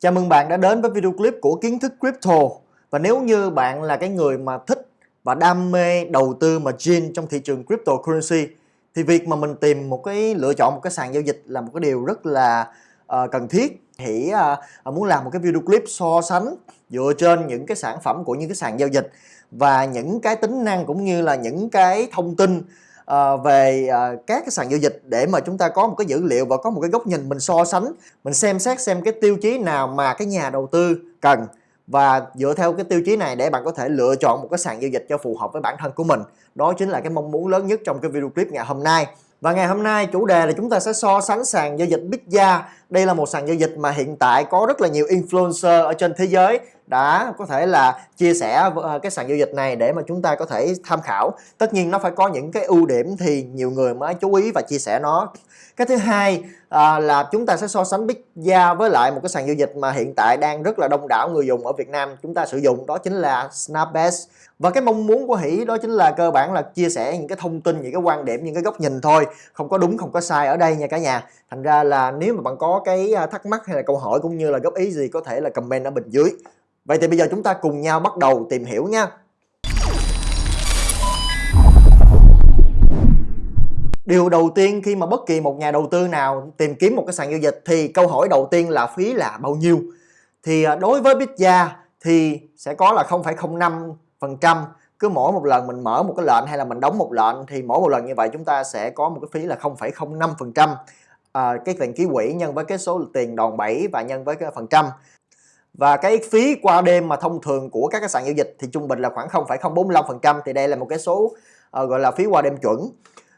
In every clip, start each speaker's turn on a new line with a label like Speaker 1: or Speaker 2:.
Speaker 1: Chào mừng bạn đã đến với video clip của kiến thức crypto. Và nếu như bạn là cái người mà thích và đam mê đầu tư mà gin trong thị trường cryptocurrency thì việc mà mình tìm một cái lựa chọn một cái sàn giao dịch là một cái điều rất là uh, cần thiết. Hỉ uh, ờ, ờ, muốn làm một cái video clip so sánh dựa trên những cái sản phẩm của những cái sàn giao dịch và những cái tính năng cũng như là những cái thông tin uh, về uh, các cái sàn giao dịch để mà chúng ta có một cái dữ liệu và có một cái góc nhìn mình so sánh mình xem xét xem cái tiêu chí nào mà cái nhà đầu tư cần. Và dựa theo cái tiêu chí này để bạn có thể lựa chọn một cái sàn giao dịch cho phù hợp với bản thân của mình. Đó chính là cái mong muốn lớn nhất trong cái video clip ngày hôm nay. Và ngày hôm nay chủ đề là chúng ta sẽ so sánh sàn giao dịch Bitya đây là một sàn giao dịch mà hiện tại có rất là nhiều influencer ở trên thế giới đã có thể là chia sẻ ờ, cái sàn giao dịch này để mà chúng ta có thể tham khảo. Tất nhiên nó phải có những cái ưu điểm thì nhiều người mới chú ý và chia sẻ nó. Cái thứ hai à, là chúng ta sẽ so sánh Bitya với lại một cái sàn giao dịch mà hiện tại đang rất là đông đảo người dùng ở Việt Nam chúng ta sử dụng đó chính là Snapbase. Và cái mong muốn của Hỷ đó chính là cơ bản là chia sẻ những cái thông tin những cái quan điểm những cái góc nhìn thôi. Không có đúng không có sai ở đây nha cả nhà. Thành ra là nếu mà bạn có cái thắc mắc hay là câu hỏi cũng như là góp ý gì có thể là comment ở bên dưới. Vậy thì bây giờ chúng ta cùng nhau bắt đầu tìm hiểu nha. Điều đầu tiên khi mà bất kỳ một nhà đầu tư nào tìm kiếm một cái sàn giao dịch thì câu hỏi đầu tiên là phí là bao nhiêu? Thì à, đối với Bitja thì sẽ có là 0,05% cứ mỗi một lần mình mở một cái lệnh hay là mình đóng một lệnh thì mỗi một lần như vậy chúng ta sẽ có một cái phí là 0,05% à, cái tiền ký quỹ nhân với cái số tiền đòn bẩy và nhân với cái phần trăm và cái phí qua đêm mà thông thường của các cái sàn giao dịch thì trung bình là khoảng 0,045% thì đây là một cái số uh, gọi là phí qua đêm chuẩn.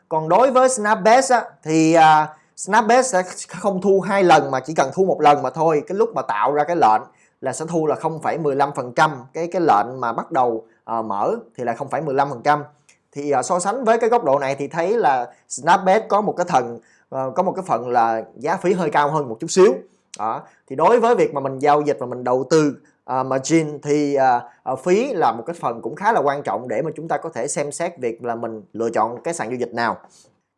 Speaker 1: Còn đối với Snapbet á, thì à, uh, Snapbase sẽ không thu hai lần mà chỉ cần thu một lần mà thôi. Cái lúc mà tạo ra cái lệnh là sẽ thu là 0,15% cái cái lệnh mà bắt đầu uh, mở thì là 0,15% thì uh, so sánh với cái góc độ này thì thấy là Snapbet có một cái thần uh, có một cái phần là giá phí hơi cao hơn một chút xíu đó thì đối với việc mà mình giao dịch và mình đầu tư uh, margin thì uh, uh, phí là một cái phần cũng khá là quan trọng để mà chúng ta có thể xem xét việc là mình lựa chọn cái sàn giao dịch nào.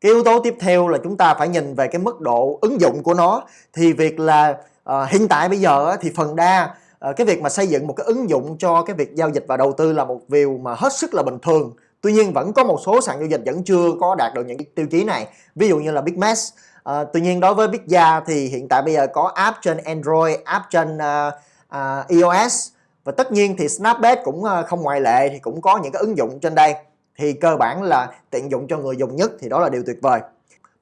Speaker 1: Cái yếu tố tiếp theo là chúng ta phải nhìn về cái mức độ ứng dụng của nó. Thì việc là uh, hiện tại bây giờ thì phần đa uh, cái việc mà xây dựng một cái ứng dụng cho cái việc giao dịch và đầu tư là một điều mà hết sức là bình thường. Tuy nhiên vẫn có một số sàn giao dịch vẫn chưa có đạt được những cái tiêu chí này. Ví dụ như là Bitmax À, tuy nhiên đối với Bitya thì hiện tại bây giờ có app trên Android, app trên uh, uh, iOS. Và tất nhiên thì Snapbet cũng uh, không ngoại lệ thì cũng có những cái ứng dụng trên đây. Thì cơ bản là tiện dụng cho người dùng nhất thì đó là điều tuyệt vời.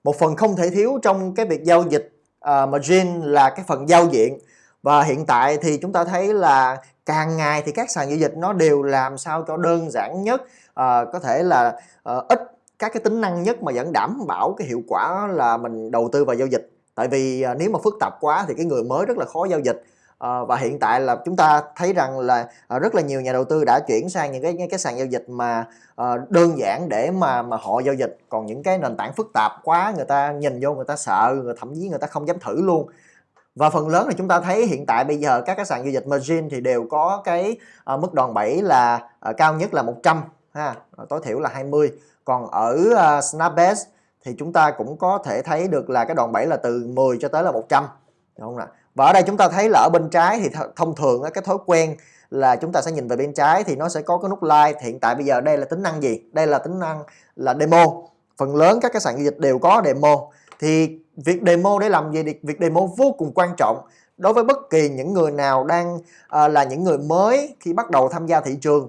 Speaker 1: Một phần không thể thiếu trong cái việc giao dịch uh, margin là cái phần giao diện. Và hiện tại thì chúng ta thấy là càng ngày thì các sàn giao dịch nó đều làm sao cho đơn giản nhất. Uh, có thể là uh, ít các cái tính năng nhất mà vẫn đảm bảo cái hiệu quả là mình đầu tư vào giao dịch. Tại vì à, nếu mà phức tạp quá thì cái người mới rất là khó giao dịch. À, và hiện tại là chúng ta thấy rằng là à, rất là nhiều nhà đầu tư đã chuyển sang những cái cái sàn giao dịch mà à, đơn giản để mà mà họ giao dịch. Còn những cái nền tảng phức tạp quá người ta nhìn vô người ta sợ người thậm chí người ta không dám thử luôn. Và phần lớn là chúng ta thấy hiện tại bây giờ các cái sàn giao dịch margin thì đều có cái ờ, mức đòn bẩy là cao nhất là 100 ha tối thiểu là 20 còn ở uh, Snapbase thì chúng ta cũng có thể thấy được là cái đoạn bẩy là từ 10 cho tới là 100 đúng không ạ và ở đây chúng ta thấy là ở bên trái thì thông thường cái thói quen là chúng ta sẽ nhìn về bên trái thì nó sẽ có cái nút like. Hiện tại bây giờ đây là tính năng gì? Đây là tính năng là demo. Phần lớn các cái sàn giao dịch đều có demo. Thì việc demo để làm gì? Việc demo vô cùng quan trọng đối với bất kỳ những người nào đang uh, là những người mới khi bắt đầu tham gia thị trường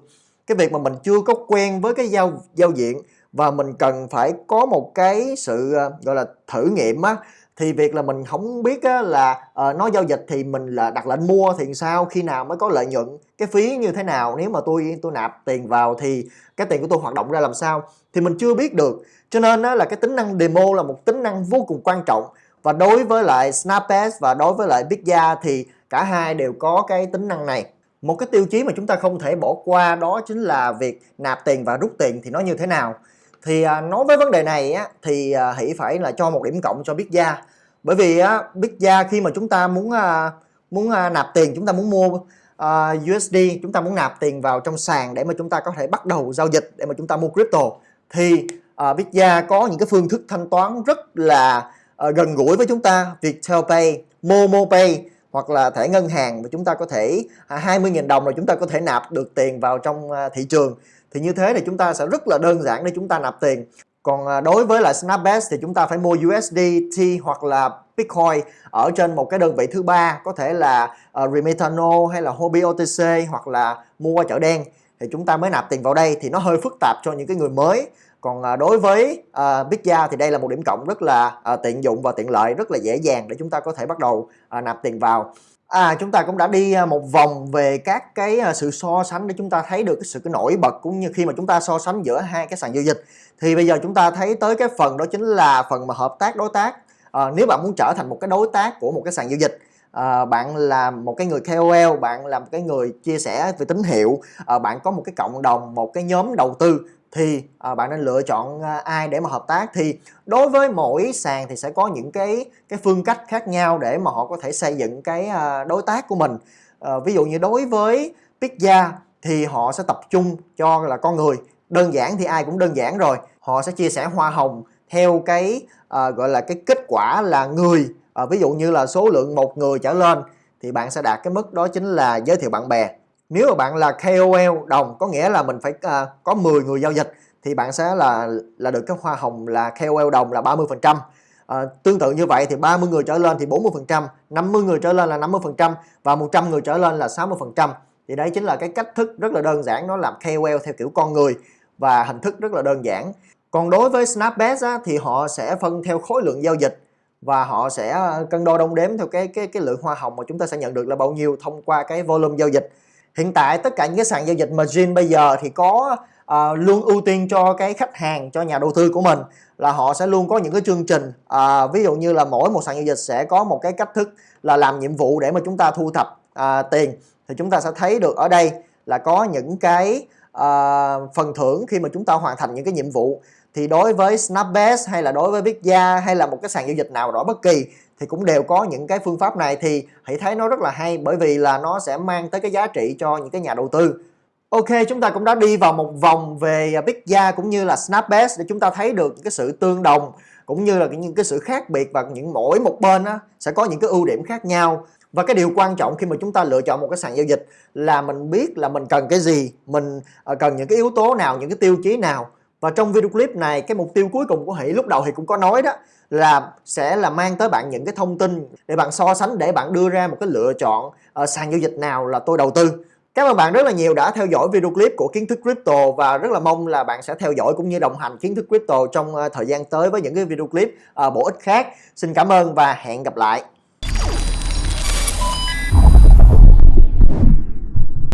Speaker 1: cái việc mà mình chưa có quen với cái giao giao diện và mình cần phải có một cái sự ờ, gọi là thử nghiệm á thì việc là mình không biết á, là ờ, uh, nó giao dịch thì mình là đặt lệnh mua thì sao khi nào mới có lợi nhuận cái phí như thế nào nếu mà tôi tôi nạp tiền vào thì cái tiền của tôi hoạt động ra làm sao thì mình chưa biết được. Cho nên á, là cái tính năng demo là một tính năng vô cùng quan trọng. Và đối với lại Snapchat và đối với lại Bitya thì cả hai đều có cái tính năng này một cái tiêu chí mà chúng ta không thể bỏ qua đó chính là việc nạp tiền và rút tiền thì nó như thế nào. Thì à, nói với vấn đề này á, thì à, hãy phải là cho một điểm cộng cho Bitya bởi vì á, gia khi mà chúng ta muốn à, muốn à, nạp tiền chúng ta muốn mua à, USD chúng ta muốn nạp tiền vào trong sàn để mà chúng ta có thể bắt đầu giao dịch để mà chúng ta mua crypto thì à, gia có những cái phương thức thanh toán rất là à, gần gũi với chúng ta. Viettel Pay, Momo Pay hoặc là thẻ ngân hàng mà chúng ta có thể à, 20.000 đồng là chúng ta có thể nạp được tiền vào trong à, thị trường. Thì như thế thì chúng ta sẽ rất là đơn giản để chúng ta nạp tiền. Còn à, đối với lại Snapbase thì chúng ta phải mua USDT hoặc là Bitcoin ở trên một cái đơn vị thứ ba có thể là uh, Remitano hay là Hobby OTC hoặc là mua qua chợ đen. Thì chúng ta mới nạp tiền vào đây thì nó hơi phức tạp cho những cái người mới còn à, đối với à, uh, Bitja thì đây là một điểm cộng rất là à, tiện dụng và tiện lợi rất là dễ dàng để chúng ta có thể bắt đầu à, nạp tiền vào. À, chúng ta cũng đã đi một vòng về các cái sự so sánh để chúng ta thấy được cái sự cái nổi bật cũng như khi mà chúng ta so sánh giữa hai cái sàn giao dịch. Thì bây giờ chúng ta thấy tới cái phần đó chính là phần mà hợp tác đối tác. À, nếu bạn muốn trở thành một cái đối tác của một cái sàn giao dịch à, bạn là một cái người KOL bạn là một cái người chia sẻ về tín hiệu à, bạn có một cái cộng đồng một cái nhóm đầu tư thì à, bạn nên lựa chọn à, ai để mà hợp tác. Thì đối với mỗi sàn thì sẽ có những cái cái phương cách khác nhau để mà họ có thể xây dựng cái à, đối tác của mình. À, ví dụ như đối với Pizza thì họ sẽ tập trung cho là con người. Đơn giản thì ai cũng đơn giản rồi. Họ sẽ chia sẻ hoa hồng theo cái à, gọi là cái kết quả là người. À, ví dụ như là số lượng một người trở lên thì bạn sẽ đạt cái mức đó chính là giới thiệu bạn bè nếu mà bạn là KOL đồng có nghĩa là mình phải uh, có 10 người giao dịch thì bạn sẽ là là được cái hoa hồng là KOL đồng là 30 phần trăm. À, tương tự như vậy thì 30 người trở lên thì 40 phần trăm 50 người trở lên là 50 phần trăm và 100 người trở lên là 60 phần trăm. Thì đấy chính là cái cách thức rất là đơn giản nó làm KOL theo kiểu con người và hình thức rất là đơn giản. Còn đối với snapbet á, thì họ sẽ phân theo khối lượng giao dịch và họ sẽ cân đo đong đếm theo cái cái cái lượng hoa hồng mà chúng ta sẽ nhận được là bao nhiêu thông qua cái volume giao dịch hiện tại tất cả những cái sàn giao dịch margin bây giờ thì có uh, luôn ưu tiên cho cái khách hàng cho nhà đầu tư của mình là họ sẽ luôn có những cái chương trình uh, ví dụ như là mỗi một sàn giao dịch sẽ có một cái cách thức là làm nhiệm vụ để mà chúng ta thu thập uh, tiền. Thì chúng ta sẽ thấy được ở đây là có những cái uh, phần thưởng khi mà chúng ta hoàn thành những cái nhiệm vụ. Thì đối với Snapbase hay là đối với Bitya hay là một cái sàn giao dịch nào đó bất kỳ thì cũng đều có những cái phương pháp này. Thì hãy thấy nó rất là hay bởi vì là nó sẽ mang tới cái giá trị cho những cái nhà đầu tư. Ok chúng ta cũng đã đi vào một vòng về Bitya cũng như là Snapbase để chúng ta thấy được những cái sự tương đồng cũng như là những cái sự khác biệt và những mỗi một bên á, sẽ có những cái ưu điểm khác nhau. Và cái điều quan trọng khi mà chúng ta lựa chọn một cái sàn giao dịch là mình biết là mình cần cái gì mình ờ, cần những cái yếu tố nào những cái tiêu chí nào và trong video clip này cái mục tiêu cuối cùng của Hỷ lúc đầu thì cũng có nói đó là sẽ là mang tới bạn những cái thông tin để bạn so sánh để bạn đưa ra một cái lựa chọn uh, sàn giao dịch nào là tôi đầu tư Cảm ơn bạn rất là nhiều đã theo dõi video clip của kiến thức crypto và rất là mong là bạn sẽ theo dõi cũng như đồng hành kiến thức crypto trong uh, thời gian tới với những cái video clip uh, bổ ích khác. Xin cảm ơn và hẹn gặp lại.